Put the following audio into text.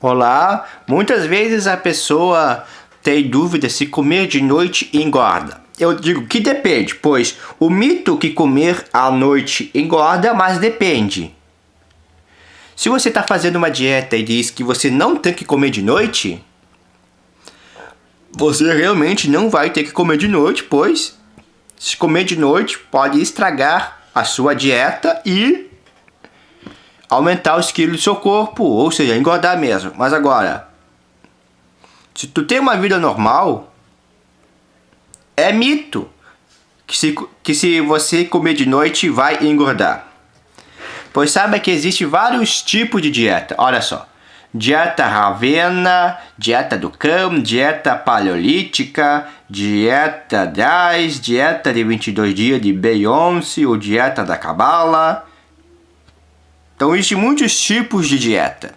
Olá, muitas vezes a pessoa tem dúvida se comer de noite engorda. Eu digo que depende, pois o mito que comer à noite engorda, mas depende. Se você está fazendo uma dieta e diz que você não tem que comer de noite, você realmente não vai ter que comer de noite, pois se comer de noite pode estragar a sua dieta e aumentar os quilos do seu corpo, ou seja, engordar mesmo. Mas agora, se tu tem uma vida normal, é mito que se, que se você comer de noite vai engordar. Pois saiba que existe vários tipos de dieta. Olha só. Dieta Ravena, dieta do cão, dieta paleolítica, dieta 10, dieta de 22 dias de Beyoncé ou dieta da Cabala. Então existem muitos tipos de dieta.